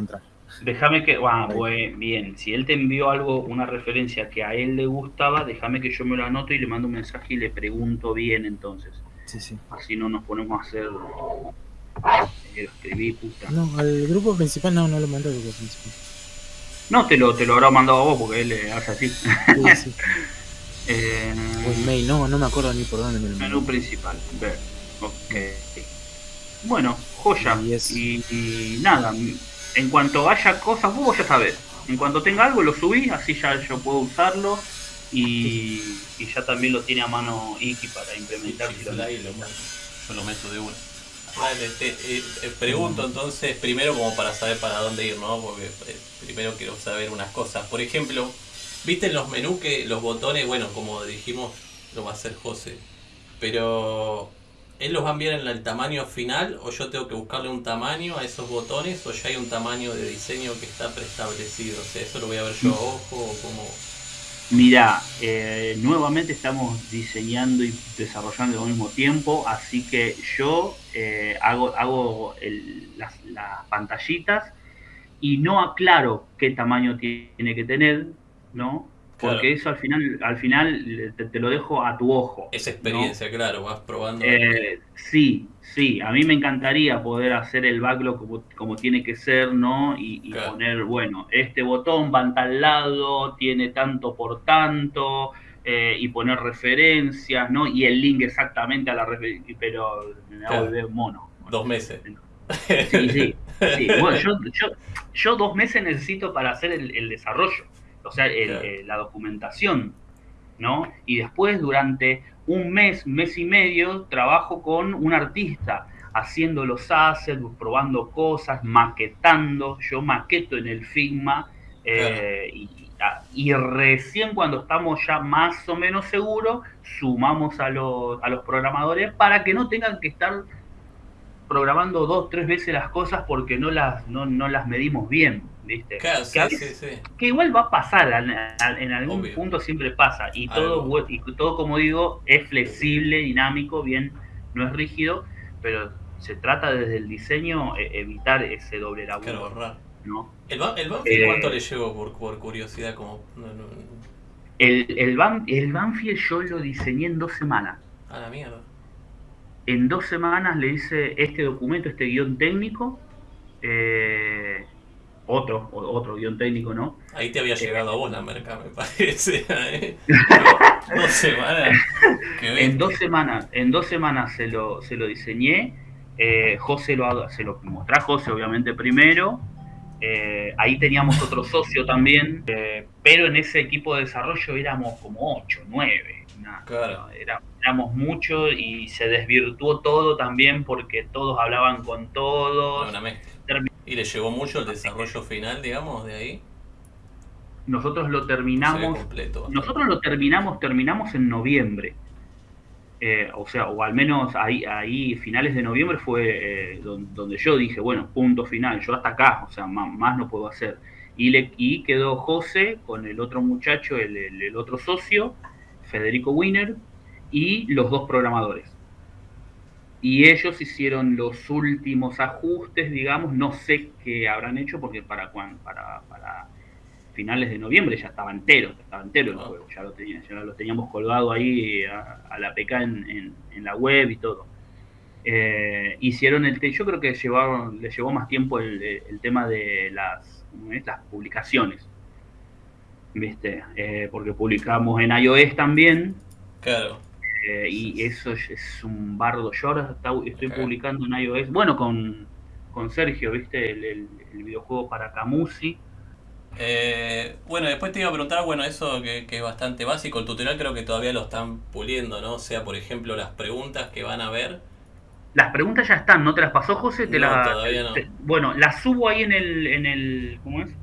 Déjame que. Ah, pues bien. Si él te envió algo, una referencia que a él le gustaba, déjame que yo me lo anoto y le mando un mensaje y le pregunto bien entonces. Sí, sí. Así no nos ponemos a hacer. Eh, escribí, puta. No, al grupo principal no, no lo mandó al grupo principal. No, te lo, te lo habrá mandado a vos porque él hace así. Sí, sí. *laughs* eh, mail, no, no me acuerdo ni por dónde me lo Menú principal, ver. Ok. Bueno, joya. Y, y, nada, en cuanto haya cosas, vos ya sabés. En cuanto tenga algo, lo subí, así ya yo puedo usarlo. Y, y ya también lo tiene a mano Iki para implementar. Sí, lo, yo lo meto de una. Vale, te, eh, eh, pregunto entonces, primero como para saber para dónde ir, ¿no? Porque eh, primero quiero saber unas cosas. Por ejemplo, ¿viste en los menús que los botones, bueno, como dijimos, lo va a hacer José, pero ¿Él los va a enviar en el tamaño final o yo tengo que buscarle un tamaño a esos botones o ya hay un tamaño de diseño que está preestablecido? O sea, ¿eso lo voy a ver yo a ojo o? Mira, eh, nuevamente estamos diseñando y desarrollando al mismo tiempo, así que yo eh, hago, hago las, pantallitas y no aclaro qué tamaño tiene que tener, ¿no? Porque eso al final, al final te, lo dejo a tu ojo. Esa experiencia, claro, vas probando. Eh, sí, sí, a mí me encantaría poder hacer el backlog como, tiene que ser, ¿no? Y, poner, bueno, este botón va en tal lado, tiene tanto por tanto, eh, y poner referencias, ¿no? Y el link exactamente a la referencia, pero me va a mono. Dos meses. Sí, sí. *laughs* Bueno, yo, dos meses necesito para hacer el desarrollo o sea, eh, la documentación, ¿no? Y después durante un mes, mes y medio, trabajo con un artista, haciendo los assets, probando cosas, maquetando, yo maqueto en el Figma, eh, y, recién cuando estamos ya más o menos seguros, sumamos a los, a los programadores para que no tengan que estar programando dos, tres veces las cosas porque no las, no, no las medimos bien. ¿viste? que, igual va a pasar, en algún punto siempre pasa, y todo, y todo, como digo, es flexible, dinámico, bien, no es rígido, pero se trata desde el diseño e, evitar ese doble laburo. ¿no? ¿El, el Banfield cuánto eh, le llevo por, por curiosidad? Como, El, el, el Banfield yo lo diseñé en dos semanas. A la mierda en dos semanas le hice este documento, este guion técnico, eh, otro, otro guion técnico, ¿no? Ahí te había eh, llegado eh, una, Merca, me parece. *laughs* ¿eh? *laughs* dos semanas. en dos semanas, en dos semanas se lo, se lo diseñé. Eh, José lo, se lo mostré a José, obviamente, primero. ahí teníamos otro socio también, pero en ese equipo de desarrollo éramos como 8, 9 Ah, claro. Éramos muchos y se desvirtuó todo también porque todos hablaban con todos. ¿Y le llevó mucho el desarrollo final, digamos, de ahí? Nosotros lo terminamos. Nosotros lo terminamos, terminamos en noviembre. Eh, o sea, o al menos ahí, ahí finales de noviembre fue eh, donde, yo dije, bueno, punto final, yo hasta acá, o sea, más, más no puedo hacer. Y, le, y quedó José con el otro muchacho, el, el otro socio, Federico Wiener, y los dos programadores y ellos hicieron los últimos ajustes, digamos, no sé qué habrán hecho porque para, para, para finales de noviembre ya estaba entero, estaba entero el ah. juego, ya lo, ya lo teníamos colgado ahí a, la PK en, en, la web y todo. Eh, hicieron el yo creo que llevaron, les llevó más tiempo el, el tema de las, las publicaciones, ¿viste? Eh, porque publicamos en iOS también. Claro eh, y eso es un bardo. Yo ahora estoy publicando en iOS, bueno, con, con Sergio, ¿viste? El, videojuego para Camusi. Eh, bueno, después te iba a preguntar, bueno, eso que, es bastante básico, el tutorial creo que todavía lo están puliendo, ¿no? O sea, por ejemplo, las preguntas que van a ver. Las preguntas ya están, ¿no te las pasó José? Te no, todavía no. bueno, las subo ahí en el, en el ¿cómo es?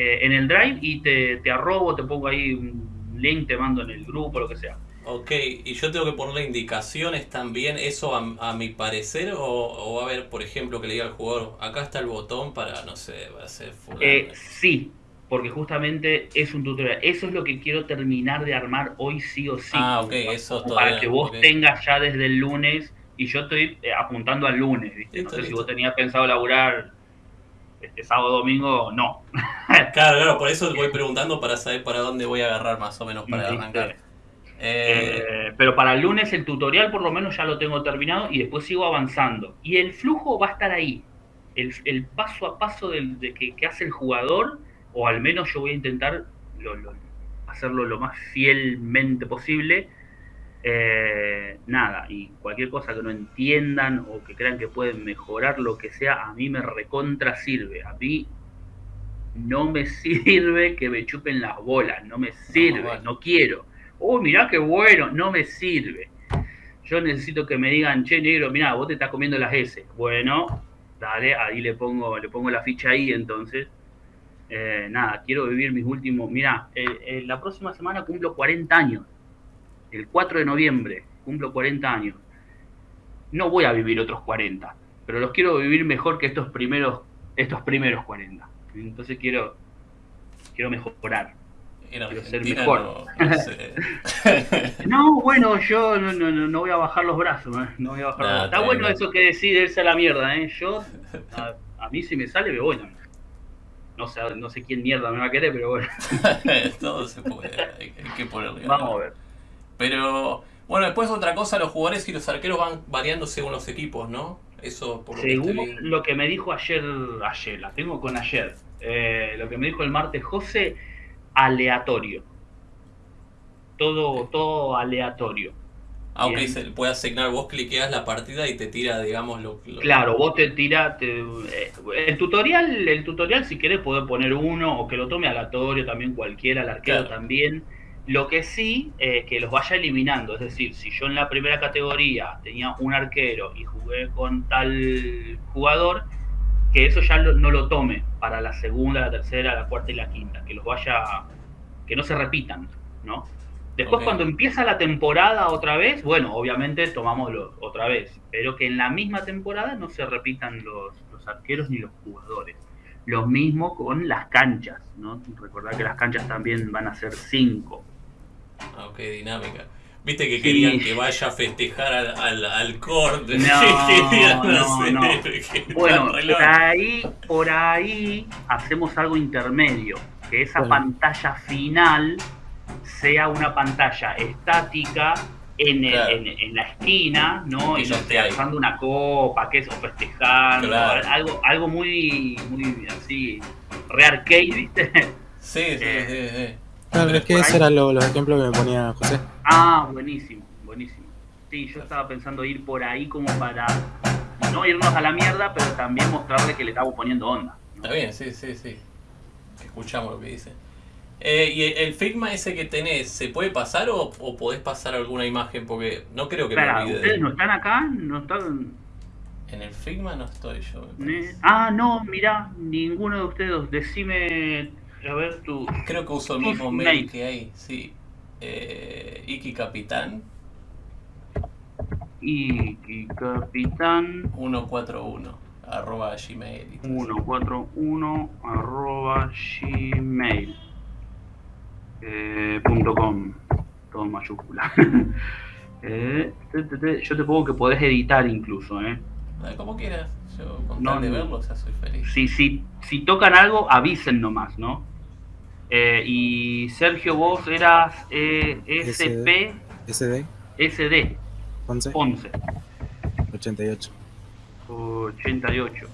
Eh, en el Drive y te, te arrobo, te pongo ahí un link, te mando en el grupo, lo que sea. Ok, y yo tengo que ponerle indicaciones también, eso a, mi parecer, o, va a haber, por ejemplo, que le diga al jugador, acá está el botón para, no sé, va a ser eh, sí, porque justamente es un tutorial. Eso es lo que quiero terminar de armar hoy sí o sí. Ah, ok, eso Para que vos tengas ya desde el lunes, y yo estoy eh, apuntando al lunes, ¿viste? no sé si vos tenías pensado laburar este sábado domingo, no. *laughs* claro, claro, por eso voy preguntando para saber para dónde voy a agarrar más o menos para arrancar. Eh, pero para el lunes el tutorial por lo menos ya lo tengo terminado y después sigo avanzando. Y el flujo va a estar ahí. El, paso a paso de, que, hace el jugador, o al menos yo voy a intentar hacerlo lo más fielmente posible. Eh, nada, y cualquier cosa que no entiendan o que crean que pueden mejorar lo que sea, a mí me recontra sirve. A mí no me *laughs* sirve que me chupen las bolas, no me sirve, no quiero oh, mirá qué bueno, no me sirve. Yo necesito que me digan, che, negro, mirá, vos te estás comiendo las S. Bueno, dale, ahí le pongo, le pongo la ficha ahí entonces. Eh, nada, quiero vivir mis últimos. Mirá, la próxima semana cumplo 40 años. El 4 de noviembre cumplo 40 años. no voy a vivir otros 40, pero los quiero vivir mejor que estos primeros, estos primeros 40. Entonces quiero, quiero mejorar. quiero ser mejor. *laughs* *laughs* No, bueno, yo no, no, no, voy a bajar los brazos. ¿eh? No voy a bajar Está bueno eso que decide irse a la mierda. ¿eh? Yo, a, mí si me sale, me voy. No sé, no sé quién mierda me va a querer, pero bueno. *laughs* Todo se puede, hay, que ponerle. Vamos a ver. Pero, bueno, después otra cosa, los jugadores y los arqueros van variando según los equipos, ¿no? Eso por lo Según lo que me dijo ayer, ayer, la tengo con ayer, eh, lo que me dijo el martes José, aleatorio. Todo, todo aleatorio. Ah, ok, se puede asignar, vos cliqueas la partida y te tira, digamos, lo, Claro, vos te tira, eh, el tutorial, el tutorial si querés poder poner uno o que lo tome aleatorio también cualquiera, el arquero también. Lo que sí, eh, que los vaya eliminando. Es decir, si yo en la primera categoría tenía un arquero y jugué con tal jugador, que eso ya no lo tome para la segunda, la tercera, la cuarta y la quinta. Que los vaya, que no se repitan, ¿no? Después cuando empieza la temporada otra vez, bueno, obviamente tomamos otra vez, pero que en la misma temporada no se repitan los, los arqueros ni los jugadores. Lo mismo con las canchas, ¿no? Recordar que las canchas también van a ser cinco. Ah, ok, dinámica. Viste que querían que vaya a festejar al, al, corte. *laughs* No, no, no. *laughs* Bueno, por ahí, por ahí hacemos algo intermedio. Que esa pantalla final sea una pantalla estática en, en, la esquina, ¿no? Y, usando una copa, que eso, festejando, algo, algo muy, muy así, re arcade, ¿viste? Sí, sí, sí, sí. Claro, es que esos eran los ejemplos que me ponía José. Ah, buenísimo, buenísimo. Sí, yo estaba pensando ir por ahí como para no irnos a la mierda, pero también mostrarle que le estamos poniendo onda. Está bien, sí, sí, sí. Escuchamos lo que dice. Eh, ¿Y el Figma ese que tenés, se puede pasar o, podés pasar alguna imagen? Porque no creo que me olvide. ¿Ustedes no están acá? ¿No están...? En el Figma no estoy yo. ah, no, mirá, ninguno de ustedes. Decime a ver tu. Creo que uso el mismo mail, que hay, sí. Eh, Iki Capitán. Iki Capitán. 141 arroba gmail. 141 arroba gmail. Eh, punto com. Todo en mayúscula. *laughs* eh, yo te pongo que podés editar incluso, ¿eh? Como quieras. Yo con tal de verlo, o sea, soy feliz. Si, si, si tocan algo, avisen nomás, ¿no? Eh, y Sergio, vos eras eh, SP. SD. SD. 11. 11. 88. 88.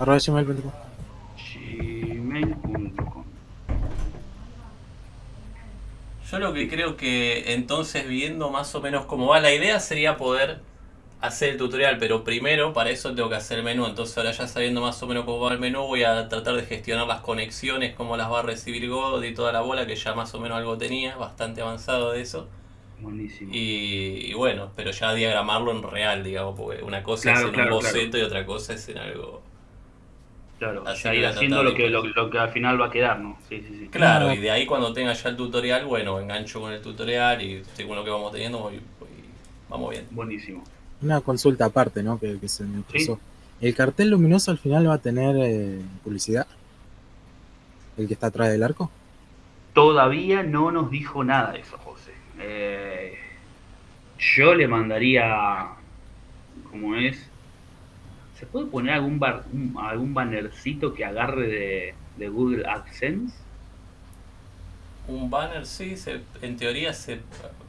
Arroba gmail.com. Gmail.com. Yo lo que creo que entonces viendo más o menos cómo va la idea sería poder hacer el tutorial, pero primero para eso tengo que hacer el menú, entonces ahora ya sabiendo más o menos cómo va el menú voy a tratar de gestionar las conexiones, cómo las va a recibir God y toda la bola, que ya más o menos algo tenía, bastante avanzado de eso. Buenísimo. Y, bueno, pero ya diagramarlo en real, digamos, porque una cosa es en un boceto y otra cosa es en algo... Claro, ya ir haciendo lo que, lo, que al final va a quedar, ¿no? Sí, sí, sí. Claro, y de ahí cuando tenga ya el tutorial, bueno, engancho con el tutorial y según lo que vamos teniendo, vamos bien. Buenísimo una consulta aparte, ¿no? Que, se me cruzó. ¿El cartel luminoso al final va a tener eh, publicidad? ¿El que está atrás del arco? Todavía no nos dijo nada de eso, José. Eh, yo le mandaría, como es, ¿se puede poner algún, bar, algún bannercito que agarre de, de, Google AdSense? Un banner, sí, se, en teoría se,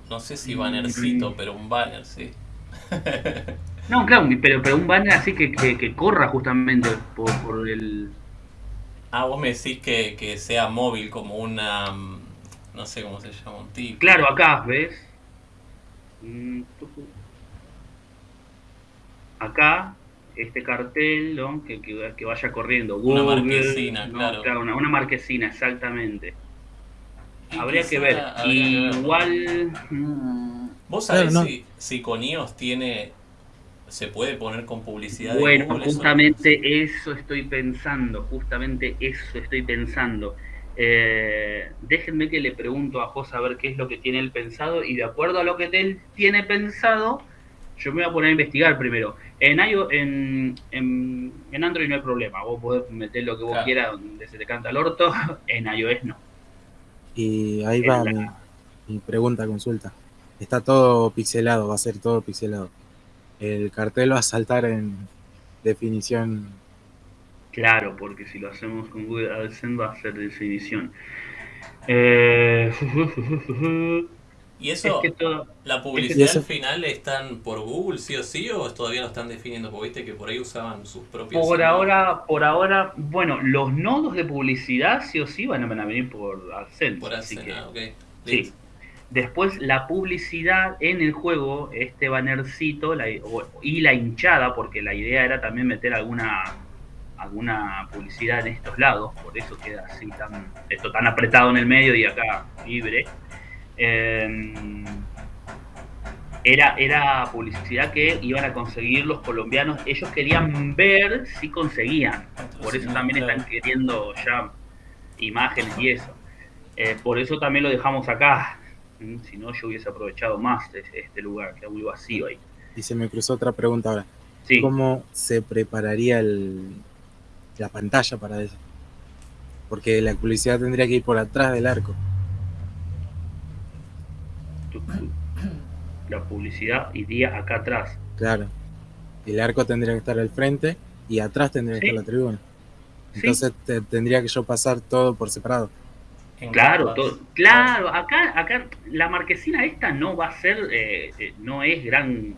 no sé si bannercito, mm. pero un banner, sí. No, claro, pero, pero un banner así que, que, corra justamente por, por, el... Ah, vos me decís que, que, sea móvil como una... Mm, no sé cómo se llama, un tipo. Claro, acá, ¿ves? Acá, este cartel, ¿no? que, que, vaya corriendo. una marquesina, claro. una, una, marquesina, exactamente. Habría que ver. Igual... ¿Vos sabés si, si con iOS tiene se puede poner con publicidad. Bueno, justamente eso, estoy pensando, justamente eso estoy pensando. Eh, déjenme que le pregunto a José a ver qué es lo que tiene él pensado y de acuerdo a lo que él tiene pensado, yo me voy a poner a investigar primero. En, en, en, Android no hay problema, vos podés meter lo que vos quieras donde se te canta el orto, *laughs* en iOS no. Y ahí va mi, mi, pregunta, consulta. Está todo pixelado, va a ser todo pixelado. El cartel va a saltar en definición. Claro, porque si lo hacemos con Google AdSense va a ser definición. Eh... ¿Y eso, la publicidad al final están por Google sí o sí o todavía lo están definiendo? Porque viste que por ahí usaban sus propios... Por ahora, por ahora, bueno, los nodos de publicidad sí o sí van a venir por AdSense. Por AdSense, ah, ok. Sí. Después la publicidad en el juego, este bannercito y la hinchada, porque la idea era también meter alguna alguna publicidad en estos lados, por eso queda así tan, esto tan apretado en el medio y acá libre. Em, era, era publicidad que iban a conseguir los colombianos. Ellos querían ver si conseguían. Por eso también están queriendo ya imágenes y eso. Eh, por eso también lo dejamos acá. Mm, si no, yo hubiese aprovechado más este lugar, que muy vacío ahí. Y se me cruzó otra pregunta ahora. ¿Cómo se prepararía el, la pantalla para eso? Porque la publicidad tendría que ir por atrás del arco la publicidad iría acá atrás. Claro. El arco tendría que estar al frente y atrás tendría que estar la tribuna. Entonces tendría que yo pasar todo por separado. Claro, todo, claro, acá, acá la marquesina esta no va a ser, eh, eh, no es gran,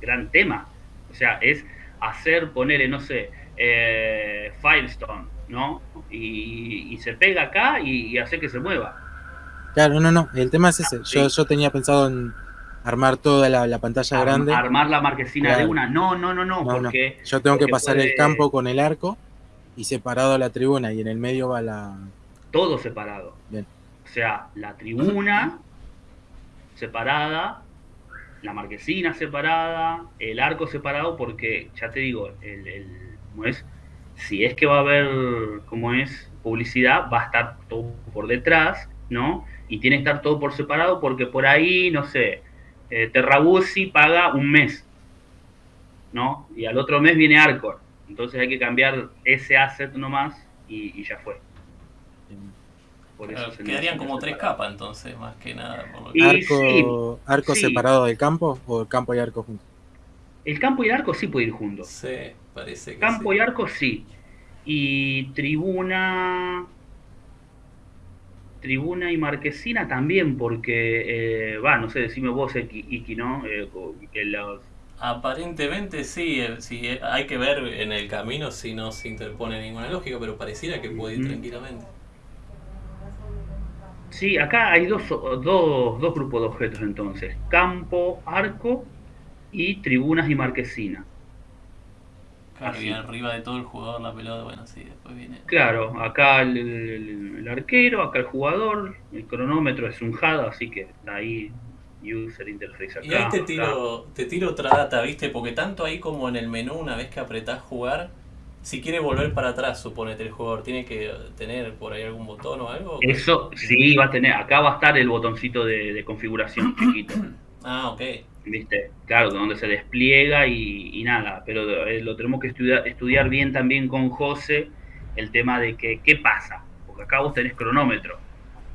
gran tema. O sea, es hacer, ponerle, no sé, eh, Firestone, ¿no? Y, se pega acá y, y hacer que se mueva. Claro, no, no, el tema es ese. Yo, yo tenía pensado en armar toda la, pantalla grande. Armar la marquesina de una. No, no, no, no, porque... Yo tengo que pasar el campo con el arco y separado la tribuna y en el medio va la... Todo separado. Bien. O sea, la tribuna separada, la marquesina separada, el arco separado, porque ya te digo, el, el, es? Si es que va a haber, como es, publicidad, va a estar todo por detrás, ¿no? y tiene que estar todo por separado porque por ahí, no sé, eh, Terrabuzzi paga un mes, ¿no? Y al otro mes viene Arcor. Entonces hay que cambiar ese asset nomás y, y ya fue. Por eso quedarían como tres capas entonces, más que nada. ¿Arco, arco separado del campo o el campo y arco juntos? El campo y el arco sí puede ir juntos. Sí, parece que Campo y arco sí. Y tribuna Tribuna y Marquesina también, porque, eh, va, no sé, decime vos, Iki, ¿no? Eh, que los... Aparentemente sí, eh, sí, hay que ver en el camino si no se interpone ninguna lógica, pero pareciera que puede ir tranquilamente. Sí, acá hay dos, dos, dos grupos de objetos entonces, campo, arco y tribunas y marquesina. Claro, y arriba de todo el jugador la pelota, bueno, sí, después viene. Claro, acá el, arquero, acá el jugador, el cronómetro es un HAD, así que ahí user interface acá. Y ahí te tiro, te tiro otra data, ¿viste? Porque tanto ahí como en el menú, una vez que apretás jugar, si quiere volver para atrás, suponete el jugador, ¿tiene que tener por ahí algún botón o algo? Eso sí, va a tener, acá va a estar el botoncito de, de configuración *clears throat* chiquito. Ah, ok. ¿viste? Claro, donde se despliega y, nada, pero eh, lo tenemos que estudiar, estudiar bien también con José, el tema de que, ¿qué pasa? Porque acá vos tenés cronómetro.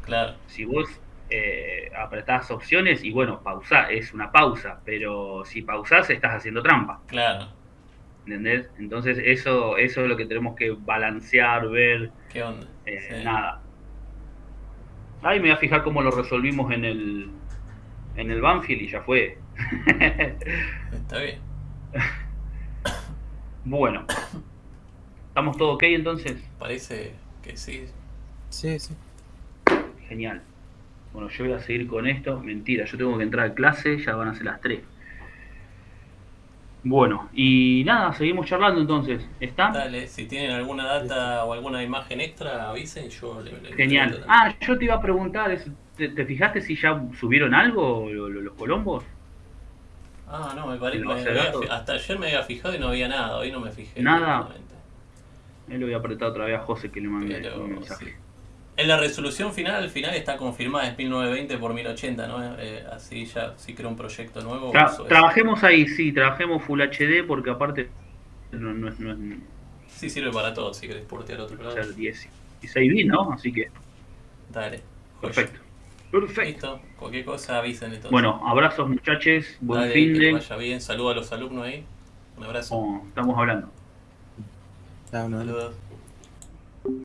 Claro. Si vos eh, apretás opciones y bueno, pausa, es una pausa, pero si pausás estás haciendo trampa. Claro. ¿Entendés? Entonces eso, eso es lo que tenemos que balancear, ver. ¿Qué onda? Eh, nada. Ahí me voy a fijar cómo lo resolvimos en el, en el Banfield y ya fue. *laughs* Está bien. Bueno. ¿Estamos todos ok entonces? Parece que sí. Sí, sí. Genial. Bueno, yo voy a seguir con esto. Mentira, yo tengo que entrar a clase, ya van a ser las 3. Bueno, y nada, seguimos charlando entonces. ¿Está? Dale, si tienen alguna data o alguna imagen extra, avisen, yo le, Genial. Ah, yo te iba a preguntar, ¿te, fijaste si ya subieron algo los Colombos? Ah, no, me parece. hasta ayer me había fijado y no había nada, hoy no me fijé. Nada. Él lo voy a apretar otra vez a José que le mandé un mensaje. En la resolución final, al final está confirmada, es 1920 por 1080, ¿no? Eh, así ya, si crea un proyecto nuevo. trabajemos ahí, sí, trabajemos Full HD porque aparte no, no, no, Sí, sirve para todo, si querés portear otro lado. 16 bits, ¿no? Así que... Dale. Perfecto. Perfecto. Listo, cualquier cosa avisen entonces. Bueno, abrazos muchachos, buen fin de... Que vaya bien, saludos a los alumnos ahí. Un abrazo. Oh, estamos hablando. Saludos.